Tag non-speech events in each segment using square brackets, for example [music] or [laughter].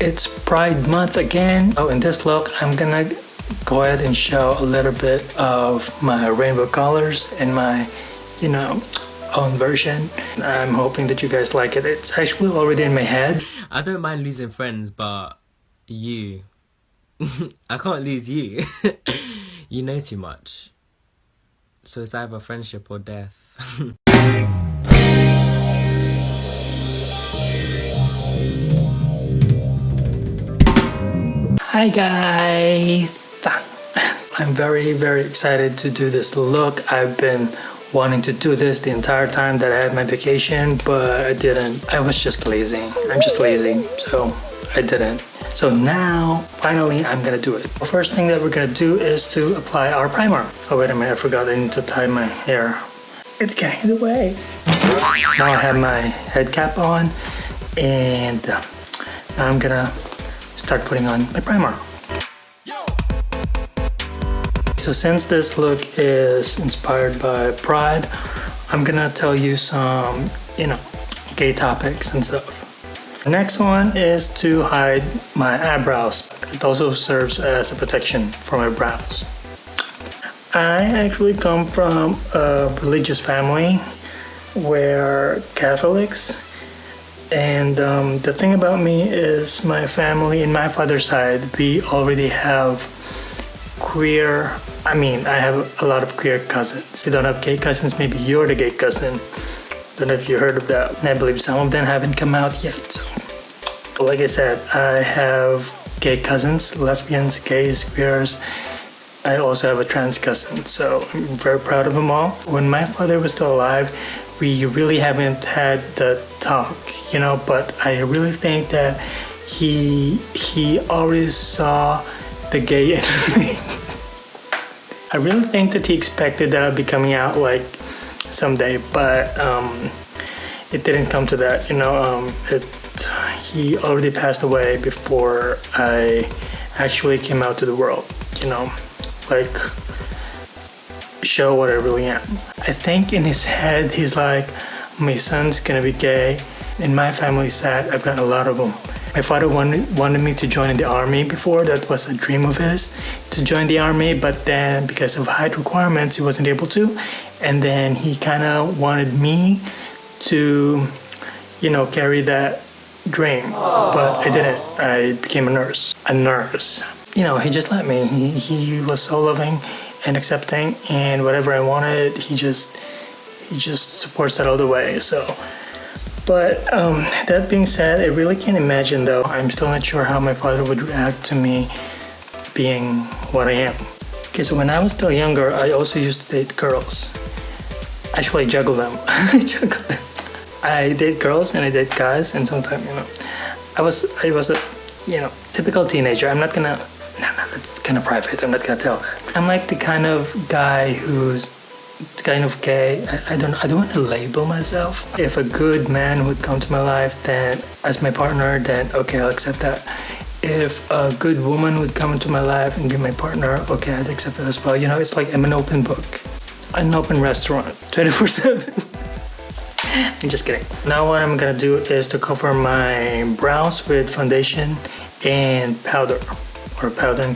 It's Pride Month again. Oh, in this look, I'm gonna go ahead and show a little bit of my rainbow colors in my, you know, own version. I'm hoping that you guys like it. It's actually already in my head. I don't mind losing friends, but you. [laughs] I can't lose you. [laughs] you know too much. So it's either friendship or death. [laughs] Hi guys! [laughs] I'm very very excited to do this look. I've been wanting to do this the entire time that I had my vacation but I didn't. I was just lazy. I'm just lazy so I didn't. So now finally I'm gonna do it. The first thing that we're gonna do is to apply our primer. Oh wait a minute I forgot I need to tie my hair. It's getting in the way. Now I have my head cap on and uh, I'm gonna start putting on my primer. So since this look is inspired by Pride, I'm gonna tell you some, you know, gay topics and stuff. The next one is to hide my eyebrows. It also serves as a protection for my brows. I actually come from a religious family where Catholics and um, the thing about me is my family in my father's side, we already have queer, I mean, I have a lot of queer cousins. You don't have gay cousins, maybe you're the gay cousin. Don't know if you heard of that. I believe some of them haven't come out yet. So, like I said, I have gay cousins, lesbians, gays, queers. I also have a trans cousin, so I'm very proud of them all. When my father was still alive, we really haven't had the talk, you know, but I really think that he he always saw the gay [laughs] in me. I really think that he expected that I'd be coming out like someday, but um, it didn't come to that, you know. Um, it he already passed away before I actually came out to the world, you know, like show what I really am. I think in his head, he's like, my son's gonna be gay. In my family side, I've got a lot of them. My father wanted, wanted me to join the army before, that was a dream of his, to join the army, but then because of height requirements, he wasn't able to. And then he kind of wanted me to, you know, carry that dream, but I didn't. I became a nurse. A nurse. You know, he just let me. He, he was so loving and accepting and whatever I wanted he just he just supports that all the way so. But um, that being said I really can't imagine though I'm still not sure how my father would react to me being what I am. Okay so when I was still younger I also used to date girls. Actually I juggle them. [laughs] I juggle them. I date girls and I date guys and sometimes you know I was I was a you know typical teenager. I'm not gonna no, kind of private. I'm not gonna tell. I'm like the kind of guy who's kind of gay. I, I don't. I don't want to label myself. If a good man would come to my life, then as my partner, then okay, I'll accept that. If a good woman would come into my life and be my partner, okay, I'd accept that as well. You know, it's like I'm an open book, an open restaurant, [laughs] 24 seven. I'm just kidding. Now what I'm gonna do is to cover my brows with foundation and powder or powder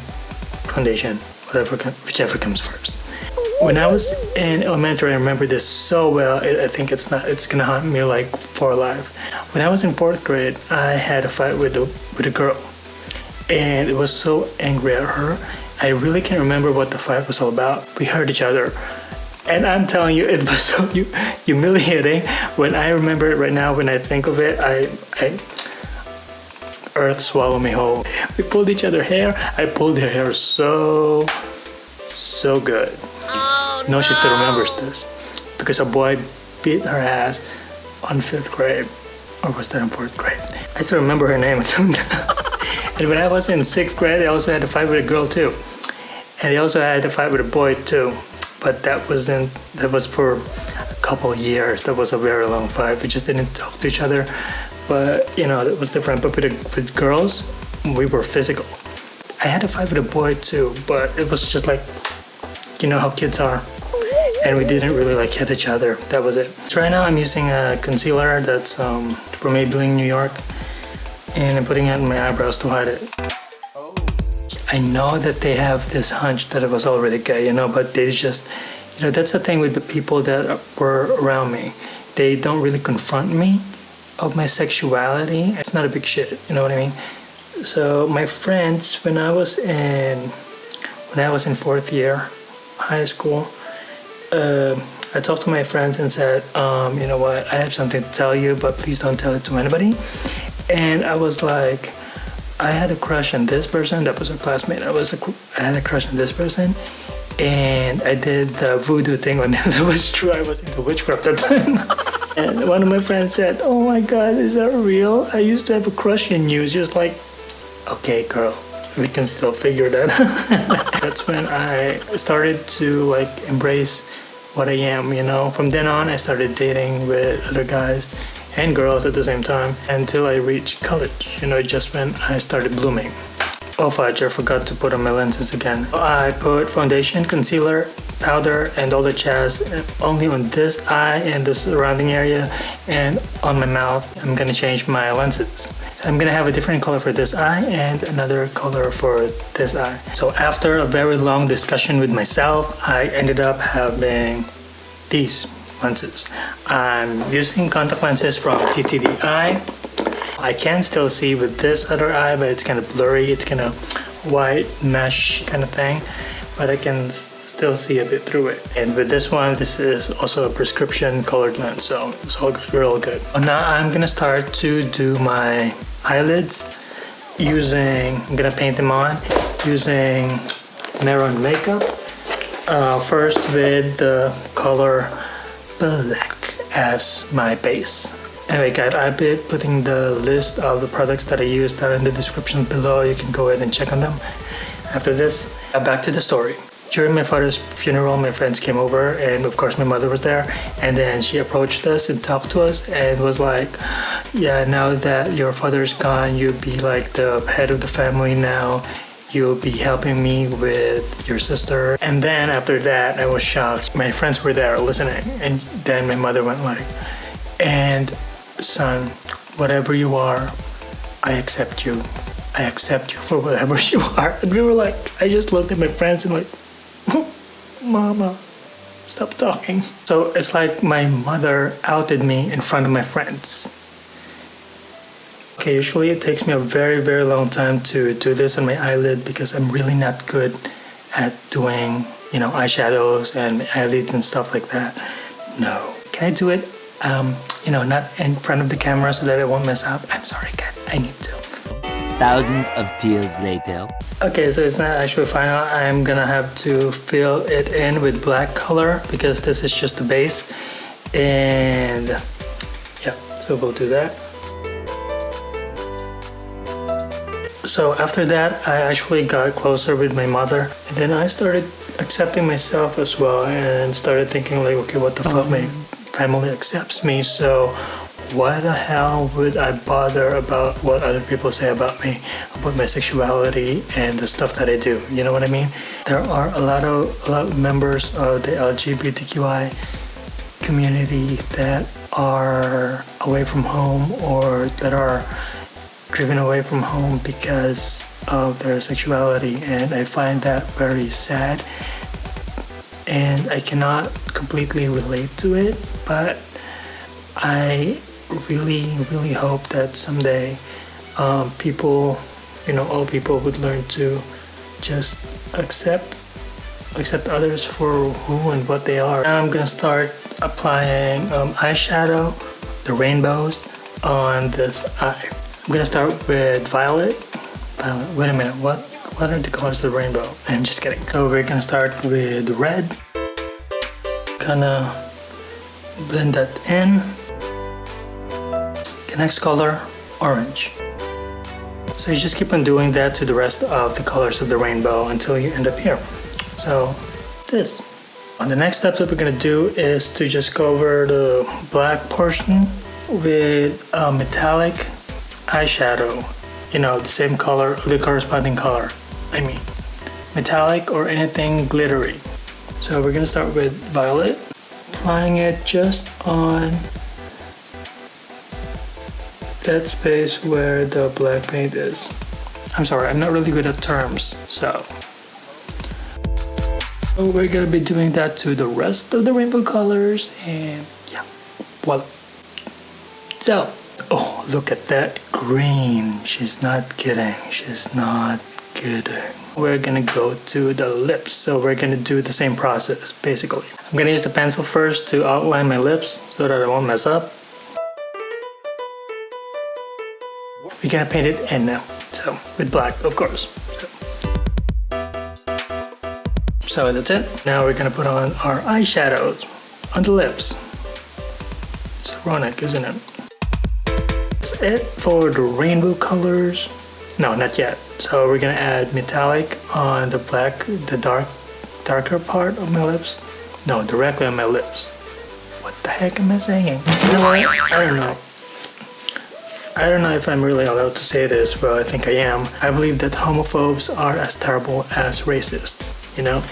foundation, whatever, whichever comes first. When I was in elementary, I remember this so well. I think it's not. It's gonna haunt me like for life. When I was in fourth grade, I had a fight with a with a girl, and it was so angry at her. I really can't remember what the fight was all about. We hurt each other, and I'm telling you, it [laughs] was so humiliating. When I remember it right now, when I think of it, I I earth swallow me whole. We pulled each other hair. I pulled her hair so, so good. Oh, no. no, she still remembers this because a boy beat her ass on fifth grade. Or was that in fourth grade? I still remember her name until [laughs] now. and when I was in sixth grade, I also had to fight with a girl too. And I also had to fight with a boy too. But that wasn't, that was for a couple years. That was a very long fight. We just didn't talk to each other but you know it was different. But with, with girls we were physical. I had a fight with a boy too but it was just like you know how kids are. And we didn't really like hit each other. That was it. So right now i'm using a concealer that's um, from maybelline new york and I'm putting it in my eyebrows to hide it. I know that they have this hunch that I was already gay, you know, but they just, you know, that's the thing with the people that were around me. They don't really confront me of my sexuality. It's not a big shit, you know what I mean? So my friends, when I was in, when I was in fourth year, high school, uh, I talked to my friends and said, um, you know what, I have something to tell you, but please don't tell it to anybody. And I was like, I had a crush on this person that was a classmate. I was a, I had a crush on this person, and I did the voodoo thing on him. [laughs] Was true. I was into witchcraft at the time. [laughs] and [laughs] one of my friends said, "Oh my God, is that real? I used to have a crush on you." It's just like, okay, girl, we can still figure that. out. [laughs] That's when I started to like embrace what I am. You know, from then on, I started dating with other guys and girls at the same time until I reached college, you know, just when I started blooming. Oh fudge, I forgot to put on my lenses again. I put foundation, concealer, powder, and all the jazz only on this eye and the surrounding area and on my mouth. I'm gonna change my lenses. I'm gonna have a different color for this eye and another color for this eye. So after a very long discussion with myself, I ended up having these lenses. I'm using contact lenses from TTDeye. I can still see with this other eye, but it's kind of blurry. It's kind of white mesh kind of thing, but I can still see a bit through it. And with this one, this is also a prescription colored lens, so it's all good, real good. Now I'm gonna start to do my eyelids using, I'm gonna paint them on using Mehron makeup. Uh, first with the color black as my base. Anyway guys, I've been putting the list of the products that I use down in the description below. You can go ahead and check on them. After this, back to the story. During my father's funeral, my friends came over and of course my mother was there and then she approached us and talked to us and was like, yeah, now that your father's gone, you'll be like the head of the family now you'll be helping me with your sister. And then after that, I was shocked. My friends were there listening. And then my mother went like, and son, whatever you are, I accept you. I accept you for whatever [laughs] you are. And we were like, I just looked at my friends and like, [laughs] mama, stop talking. So it's like my mother outed me in front of my friends. Okay, usually it takes me a very, very long time to do this on my eyelid because I'm really not good at doing, you know, eyeshadows and eyelids and stuff like that. No. Can I do it, um, you know, not in front of the camera so that it won't mess up? I'm sorry. I need to. Thousands of tears later. Okay, so it's not actually final. I'm gonna have to fill it in with black color because this is just the base. And yeah, so we'll do that. So after that, I actually got closer with my mother. And then I started accepting myself as well and started thinking like, okay, what the fuck, my oh. family accepts me. So why the hell would I bother about what other people say about me, about my sexuality and the stuff that I do? You know what I mean? There are a lot of, a lot of members of the LGBTQI community that are away from home or that are driven away from home because of their sexuality and I find that very sad and I cannot completely relate to it but I really really hope that someday um, people you know all people would learn to just accept accept others for who and what they are. Now I'm gonna start applying um, eyeshadow, the rainbows on this eye. I'm gonna start with violet. Violet. Wait a minute. What? What are the colors of the rainbow? I'm just kidding. So we're gonna start with red. Gonna blend that in. Next color, orange. So you just keep on doing that to the rest of the colors of the rainbow until you end up here. So this. On the next step that we're gonna do is to just go over the black portion with a metallic eyeshadow, you know, the same color, the corresponding color. I mean, metallic or anything glittery. So we're gonna start with violet, applying it just on that space where the black paint is. I'm sorry, I'm not really good at terms, so. so we're gonna be doing that to the rest of the rainbow colors and yeah, voila. So, oh, look at that green. She's not kidding, she's not kidding. We're gonna go to the lips, so we're gonna do the same process, basically. I'm gonna use the pencil first to outline my lips so that I won't mess up. We're gonna paint it in now. So with black, of course. So that's it. Now we're gonna put on our eyeshadows on the lips. It's ironic, isn't it? That's it for the rainbow colors. No, not yet. So we're gonna add metallic on the black, the dark, darker part of my lips. No, directly on my lips. What the heck am I saying? I don't know. I don't know if I'm really allowed to say this, but I think I am. I believe that homophobes are as terrible as racists, you know?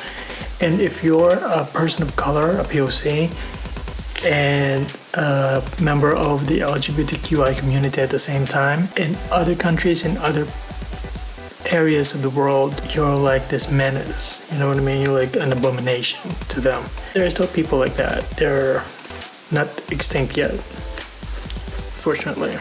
And if you're a person of color, a POC, and a member of the LGBTQI community at the same time, in other countries, in other areas of the world, you're like this menace. You know what I mean? You're like an abomination to them. There are still people like that. They're not extinct yet, fortunately.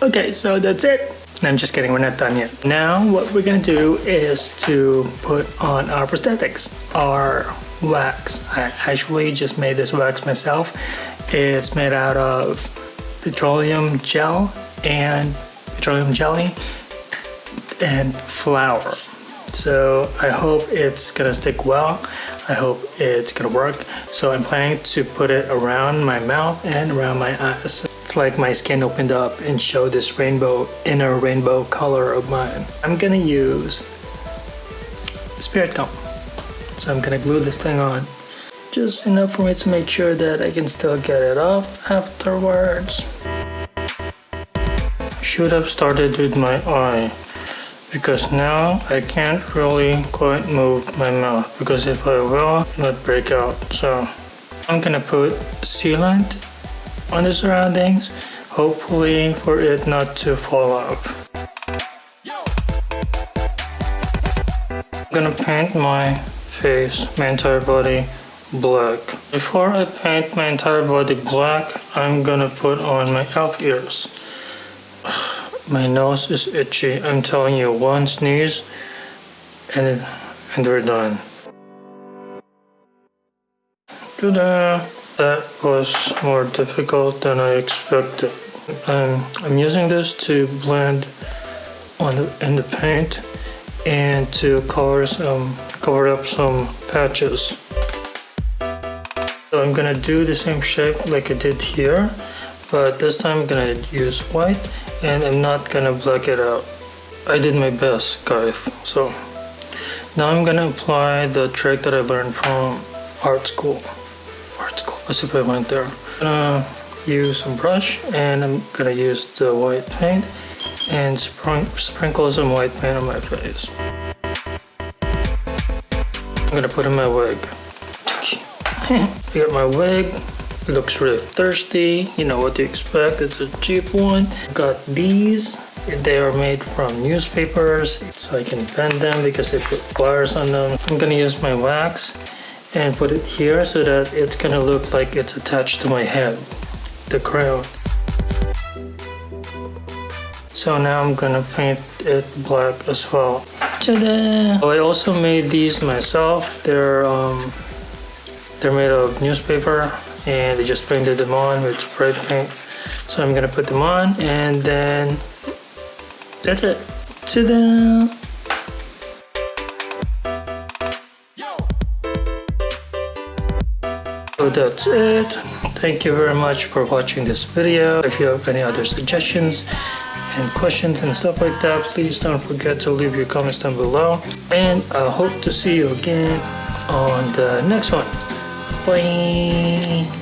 Okay, so that's it. I'm just kidding, we're not done yet. Now what we're gonna do is to put on our prosthetics, our wax. I actually just made this wax myself. It's made out of petroleum gel and petroleum jelly and flour. So I hope it's gonna stick well. I hope it's gonna work. So I'm planning to put it around my mouth and around my eyes. It's like my skin opened up and showed this rainbow, inner rainbow color of mine. I'm gonna use spirit gum. So I'm gonna glue this thing on. Just enough for me to make sure that I can still get it off afterwards. Should have started with my eye because now I can't really quite move my mouth because if I will, it would break out. So I'm gonna put sealant on the surroundings, hopefully for it not to fall off. I'm gonna paint my face, my entire body black. Before I paint my entire body black, I'm gonna put on my elf ears. [sighs] My nose is itchy. I'm telling you, one sneeze and, and we're done. Ta-da! That was more difficult than I expected. Um, I'm using this to blend on the, in the paint and to color some cover up some patches. So I'm gonna do the same shape like I did here but this time I'm gonna use white and I'm not gonna black it out. I did my best guys so now I'm gonna apply the trick that I learned from art school. Let's I went there. I'm gonna use some brush and I'm gonna use the white paint and sprin sprinkle some white paint on my face. I'm gonna put in my wig. I got [laughs] my wig, it looks really thirsty, you know what to expect, it's a cheap one. Got these, they are made from newspapers, so I can bend them because they put wires on them. I'm gonna use my wax and put it here so that it's gonna look like it's attached to my head, the crown. So now I'm gonna paint it black as well. Ta-da! I also made these myself. They're um, they're made of newspaper and I just painted them on with spray paint. So I'm gonna put them on and then that's it. Ta-da! So that's it. Thank you very much for watching this video. If you have any other suggestions and questions and stuff like that, please don't forget to leave your comments down below. And I hope to see you again on the next one. Bye.